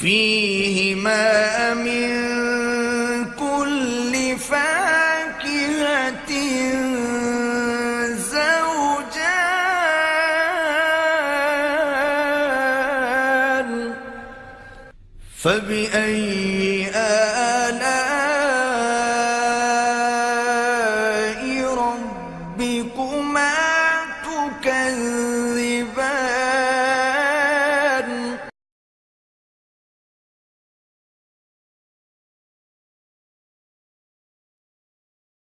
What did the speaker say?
فيهما من كل فاكهة زوجان. فبأي آلاء ربكما تكذبان؟